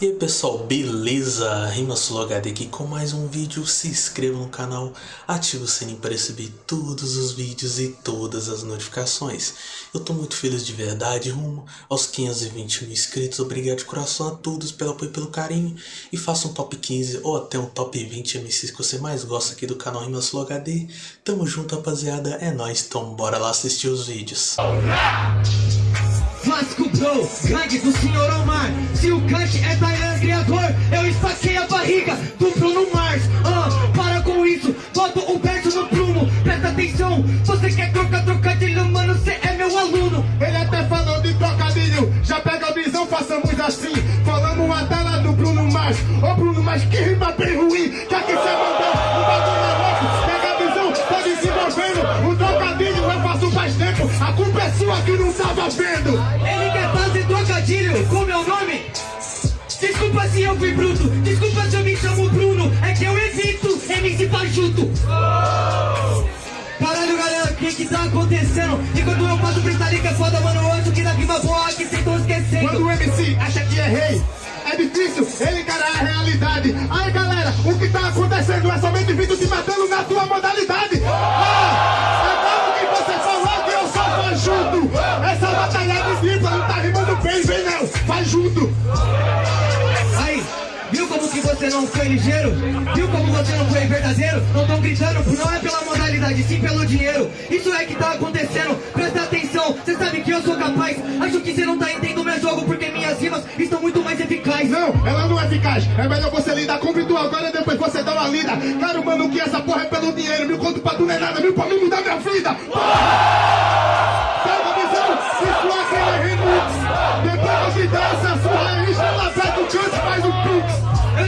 E aí pessoal, beleza? RimaSuloHD aqui com mais um vídeo, se inscreva no canal, ative o sininho para receber todos os vídeos e todas as notificações. Eu tô muito feliz de verdade, rumo aos 520 mil inscritos, obrigado de coração a todos pelo apoio e pelo carinho. E faça um top 15 ou até um top 20 MCs que você mais gosta aqui do canal RimaSuloHD. Tamo junto rapaziada, é nóis, então bora lá assistir os vídeos. Vasco Bro, gangue do Senhor Omar. Se o Kant é Tailan criador Eu esfaquei a barriga do Bruno Mars. Ah, para com isso, boto o verso no prumo Presta atenção, você quer trocar trocadilho Mano, você é meu aluno. Ele até falou de trocadilho Já pega a visão, façamos assim. Falamos a tela do Bruno Mars. Ô Bruno Mars, que rima bem ruim Que aqui você mandou, tava vendo? Ele quer fazer trocadilho com meu nome? Desculpa se eu fui bruto Desculpa se eu me chamo Bruno É que eu evito MC Fajuto Caralho, galera, o que que tá acontecendo? E quando eu faço freestyle que é foda, mano Eu acho que na rima boa que cês tão esquecendo. Quando o MC acha que é rei? É difícil ele não foi ligeiro? Viu como você não foi verdadeiro? Não tão gritando, não é pela modalidade, sim pelo dinheiro. Isso é que tá acontecendo, presta atenção, cê sabe que eu sou capaz. Acho que cê não tá entendendo meu jogo, porque minhas rimas estão muito mais eficazes. Não, ela não é eficaz. É melhor você lidar com o agora depois você dá uma lida. Claro, mano, que essa porra é pelo dinheiro. Mil conto pra tu não é nada, mil pra mim mudar minha vida. Porra!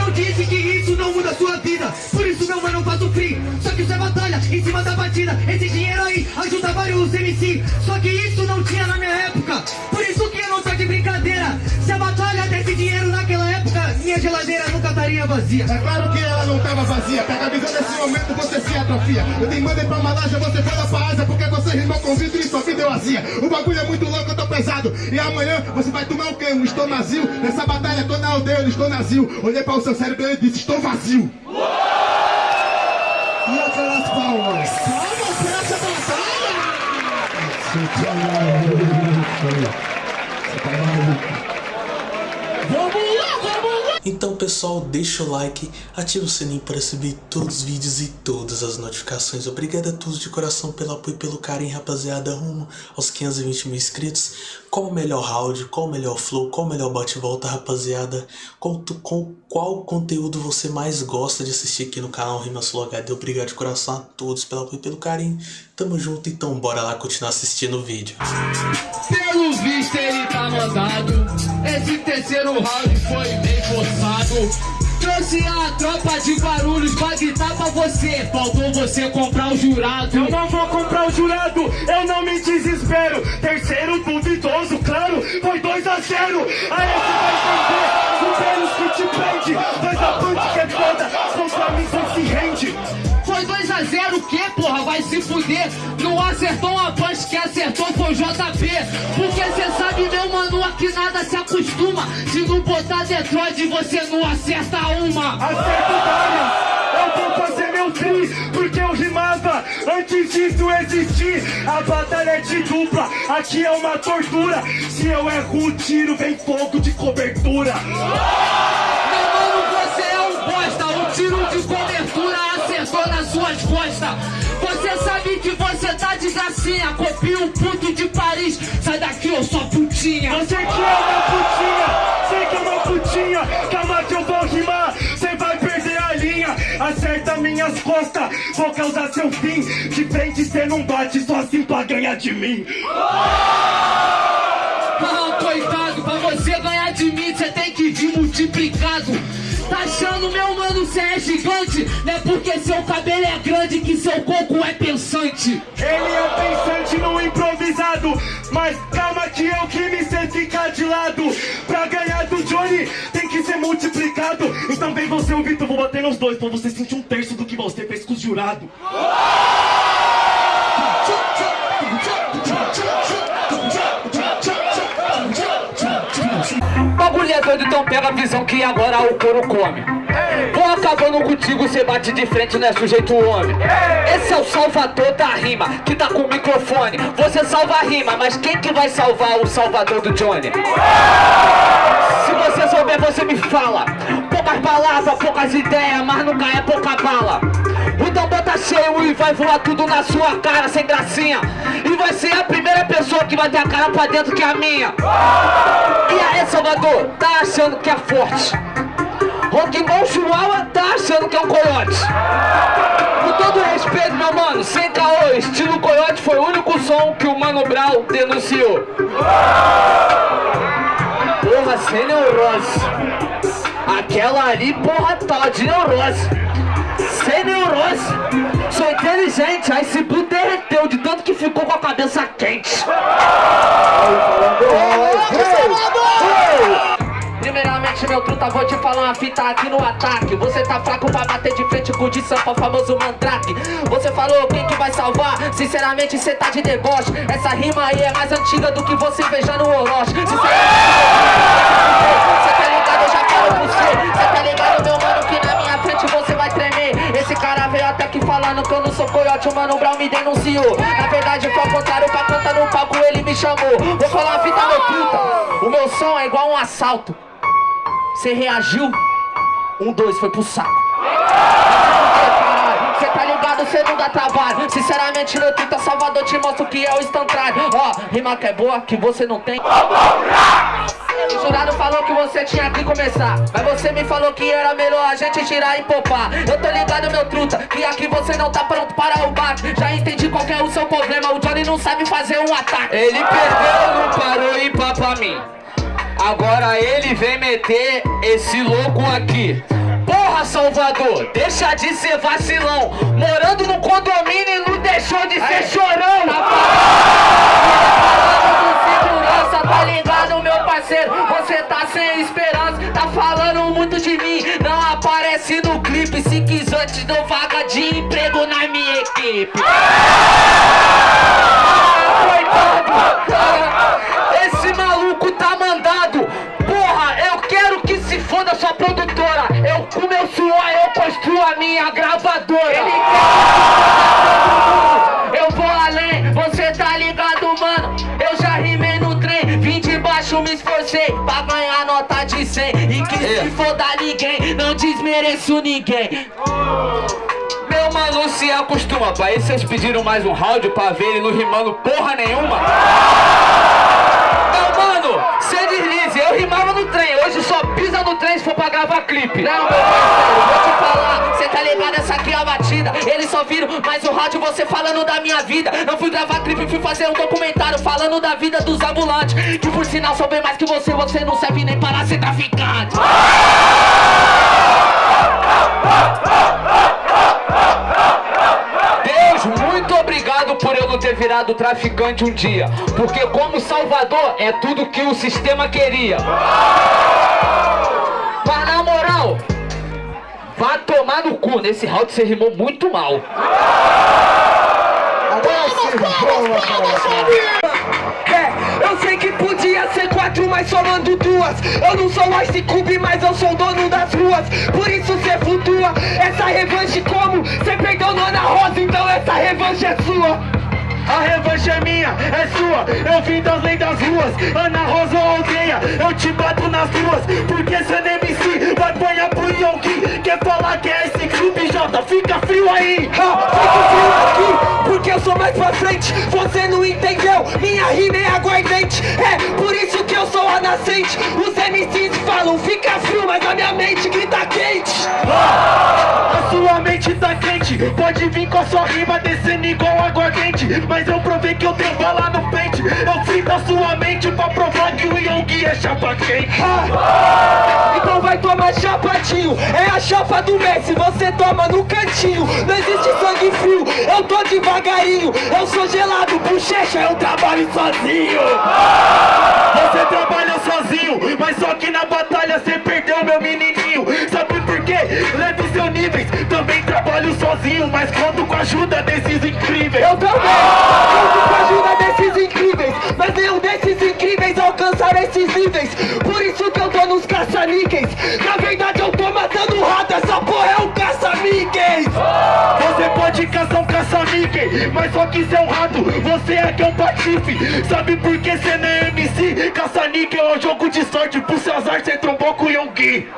Não disse que isso não muda a sua vida. Por isso meu mano eu faço free. Só que isso é batalha em cima da batida. Esse dinheiro aí ajuda vários MC Só que isso não tinha na minha época estaria vazia É claro que ela não tava vazia. Pega a visão nesse momento, você se atrofia. Eu te mandei pra Malásia, você foi lá pra Ásia porque você rimou com vidro e sua vida eu azia. O bagulho é muito louco, eu tô pesado. E amanhã você vai tomar o quê? Um estonazil? Nessa batalha tô na aldeia, eu estou nazil. Olhei para o seu cérebro e disse, estou vazio. E aquelas palmas? Palmas pra essa batalha! Vamos lá, vamos! Então pessoal, deixa o like, ativa o sininho para receber todos os vídeos e todas as notificações. Obrigado a todos de coração pelo apoio e pelo carinho, rapaziada, rumo aos 520 mil inscritos. Qual o melhor round, qual o melhor flow, qual o melhor bate-volta, rapaziada? Tu- com qual conteúdo você mais gosta de assistir aqui no canal RimaSuloHD? Obrigado de coração a todos pelo apoio e pelo carinho. Tamo junto, então bora lá continuar assistindo o vídeo. Pelo visto ele tá mandado Esse terceiro round foi bem forçado Trouxe a tropa de barulhos pra gritar pra você Faltou você comprar o jurado Eu não vou comprar o jurado, eu não me desespero. Terceiro duvidoso, claro, foi 2 a 0. Aí você vai entender, os que te prende. Dois a punch que é foda, contra mim você se rende. Foi 2 a 0 o que porra? Vai se fuder Não acertou uma punch, que acertou foi o JP Porque cê sabe meu mano, aqui nada se acostuma Se não botar Detroit você não acerta uma Acerto várias, eu vou fazer meu tri, porque eu rimava antes disso existir. A batalha é de dupla, aqui é uma tortura. Se eu erro o tiro, vem fogo de cobertura. Meu mano, você é um bosta Um tiro de cobertura suas costas Você sabe que você tá de gracinha Copia um puto de Paris Sai daqui, eu sou putinha Você que é uma putinha, sei que é uma putinha. Calma que eu vou rimar, cê vai perder a linha. Acerta minhas costas, vou causar seu fim. De frente cê não bate, só assim pra ganhar de mim. Ah, coitado, pra você ganhar Achando, meu mano, cê é gigante Não é porque seu cabelo é grande Que seu coco é pensante Ele é pensante no improvisado, mas calma que eu que me sei ficar de lado. Pra ganhar do Johnny tem que ser multiplicado. Então vem você, o Vitor, vou bater nos dois pra você sentir um terço do que você fez com os jurados. Bagulho doido, então pega a visão que agora o couro come. Vou acabando contigo, cê bate de frente, não é sujeito homem. Esse é o salvador da rima, que tá com o microfone. Você salva a rima, mas quem que vai salvar o salvador do Johnny? Se você souber, você me fala. Poucas palavras, poucas ideias, mas nunca é pouca bala. O tambor tá cheio e vai voar tudo na sua cara, sem gracinha. E vai ser a primeira pessoa que vai ter a cara pra dentro que é a minha. E aí, Salvador, tá achando que é forte? Rock'n'Roll Chihuahua tá achando que é um coiote. Com todo respeito, meu mano, sem caô, estilo coiote foi o único som que o Mano Brown denunciou. Porra, sem neurose. Aquela ali, porra, tá de neurose. Sem neurose. Sou inteligente, aí se Blue derreteu de tanto que ficou com a cabeça quente. Primeiramente, meu truta, vou te falar uma fita aqui no ataque. Você tá fraco pra bater de frente com o de Sampa, o famoso mandrake. Você falou quem que vai salvar, sinceramente cê tá de deboche. Essa rima aí é mais antiga do que você veja no Orochi. Cê tá ligado, eu já Cê tá ligado, falando que eu não sou coiote, o Mano Brown me denunciou Na verdade foi ao contrário, pra cantar no palco ele me chamou. Vou falar uma fita, meu truta O meu som é igual um assalto. Cê reagiu, um, dois, foi pro saco. Cê tá ligado, cê não dá trabalho. Sinceramente, meu truta Salvador te mostra o que é o instantâneo Ó, rima que é boa, que você não tem jurado falou que você tinha que começar. Mas você me falou que era melhor a gente tirar e poupar. Eu tô ligado, meu truta, que aqui você não tá pronto para o bate. Já entendi qual que é o seu problema O Johnny não sabe fazer um ataque. Ele perdeu, não parou e pá pra mim. Agora ele vem meter esse louco aqui. Porra, Salvador, deixa de ser vacilão. Morando no condomínio e não deixou de ser chorão. Segurança, tá falando muito de mim. Não aparece no clipe Se quiser te dou vaga de emprego na minha equipe. Esse maluco tá mandado. Porra, eu quero que se foda sua produtora. Eu com meu suor, eu construo a minha gravadora 100 E que se foda ninguém, não desmereço ninguém. Meu mano se acostuma, isso vocês pediram mais um round pra ver ele não rimando porra nenhuma. Meu mano, cê deslize, eu rimava no trem, hoje só no trem se for pra gravar clipe. Não, meu parceiro, vou te falar, cê tá ligado, essa aqui é a batida. Eles só viram mais o rádio você falando da minha vida. Não fui gravar clipe, fui fazer um documentário falando da vida dos ambulantes. Que por sinal sou bem mais que você, você não serve nem para ser traficante. Deus, muito obrigado por eu não ter virado traficante um dia. Porque como Salvador é tudo que o sistema queria Vá tomar no cu, nesse round você rimou muito mal. É, eu sei que podia ser quatro, mas somando duas. Eu não sou o Ice Cube, mas eu sou o dono das ruas. Por isso cê flutua, essa revanche como? Cê perdeu no Ana Rosa, então essa revanche é sua. A revanche é minha, é sua. Eu vim das leis das ruas. Ana Rosa ou aldeia Eu te bato nas ruas Porque cê nem MC Vai apanhar pro Yonki Quer falar que é esse clube Jota. Fica frio aí. Ha, fico frio aqui, porque eu sou mais pra frente. Você não entendeu, minha rima é aguardente. É por isso que eu sou a nascente. Os MCs falam, fica frio, mas a minha mente grita quente. A sua mente tá quente. Pode vir com a sua rima descendo igual aguardente Mas eu provei que eu tenho bala no pente. Eu frito a sua mente pra provar que o Yogi é chapa quente. Ah, Então vai tomar chapadinho É a chapa do Messi, você toma no cantinho Não existe sangue frio, eu tô devagarinho Eu sou gelado, bochecha, eu trabalho sozinho. Você trabalha sozinho, mas só que na batalha você perdeu meu menininho. Sabe por quê? Leve seus níveis, também trabalho sozinho Mas conto com a ajuda desses incríveis. Eu também, conto com a ajuda desses incríveis Mas nenhum desses incríveis alcançaram esses níveis. Por isso que eu tô nos caça-níqueis essa porra é um caça-níqueis Você pode caçar um caça-níquel, mas só que cê é um rato. Você é que é um patife, sabe por que cê não é MC? Caça-níquel é um jogo de sorte, pro seu azar cê trombou com o Yonggi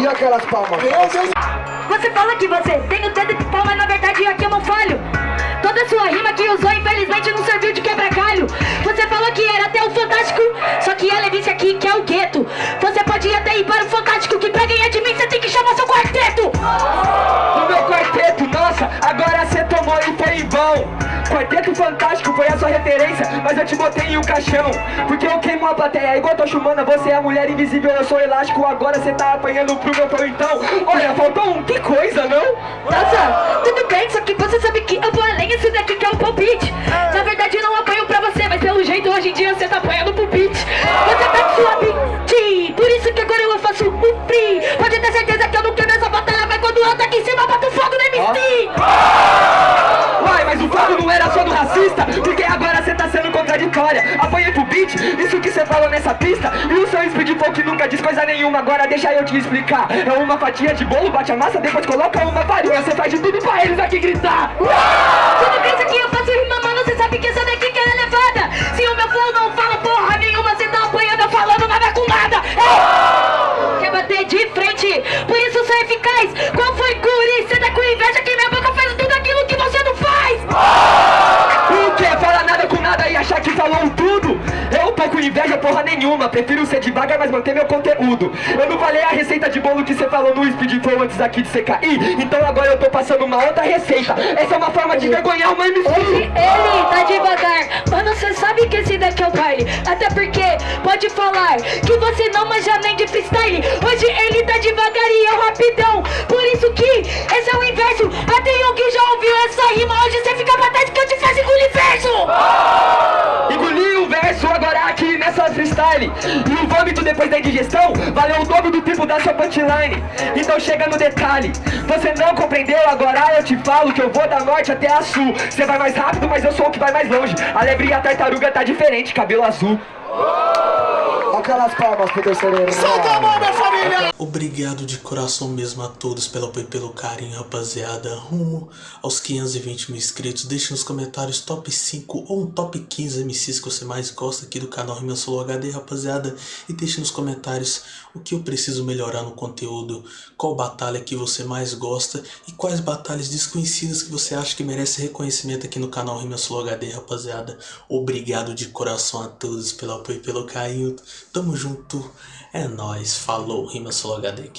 E aquelas palmas? Você fala que você tem o dedo de pau, mas na verdade aqui eu não falho. Toda sua rima que usou, infelizmente, não serviu de quebra-galho. Você falou que era até o Fantástico, só que ela disse aqui que é o gueto. Você pode até ir para o Fantástico, que pra ganhar de mim você tem que chamar seu quarteto. No meu quarteto, nossa, agora cê tomou e foi em vão Quarteto Fantástico foi a sua referência, mas eu te botei em um caixão Porque eu queimo a plateia, igual tô chumana, você é a mulher invisível, eu sou elástico Agora cê tá apanhando pro meu flow, então, olha, faltou um, que coisa, não? Nossa, tudo bem, só que você sabe que eu vou além, isso daqui que é o palpite. Na verdade eu não apanho pra você, mas pelo jeito hoje em dia você tá apanhando pro beat. Você tá com sua contraditória Apanhei pro beat, isso que cê falou nessa pista. E o seu speed que nunca diz coisa nenhuma. Agora deixa eu te explicar. É uma fatia de bolo, bate a massa, depois coloca uma farinha. Cê faz de tudo pra eles aqui gritar. Bem, isso aqui eu faço rima, com inveja porra nenhuma. Prefiro ser devagar, mas manter meu conteúdo. Eu não falei a receita de bolo que você falou no Speed Flow antes aqui de você cair. Então agora eu tô passando uma outra receita. Essa é uma forma de vergonhar uma MC Ele, ele tá devagar, mano, cê sabe que esse daqui é o baile. Até porque pode falar que você não manja nem de freestyle. Hoje ele tá devagar e eu rapidão. Por isso que esse é o inverso. Até que já ouviu essa rima Hoje você fica pra trás que eu te faço engolir verso. Engoli o verso agora aqui nessa freestyle. E o vômito depois da indigestão Valeu o dobro do tempo da sua punchline. Então chega no detalhe. Você não compreendeu, agora eu te falo Que eu vou da norte até a sul. Você vai mais rápido, mas eu sou o que vai mais longe. A lebre e a tartaruga tá diferente, cabelo azul Aquelas palmas pro terceiro Solta a mão, minha família! Obrigado de coração mesmo a todos pelo apoio e pelo carinho, rapaziada. Rumo aos 520 mil inscritos. Deixe nos comentários top 5 ou um top 15 MCs que você mais gosta aqui do canal Rimeu Solo HD, rapaziada. E deixe nos comentários o que eu preciso melhorar no conteúdo, qual batalha que você mais gosta e quais batalhas desconhecidas que você acha que merece reconhecimento aqui no canal Rimeu Solo HD, rapaziada. Obrigado de coração a todos pelo apoio e pelo carinho. Tamo junto. É nóis. Falou. Rima Solo HD aqui.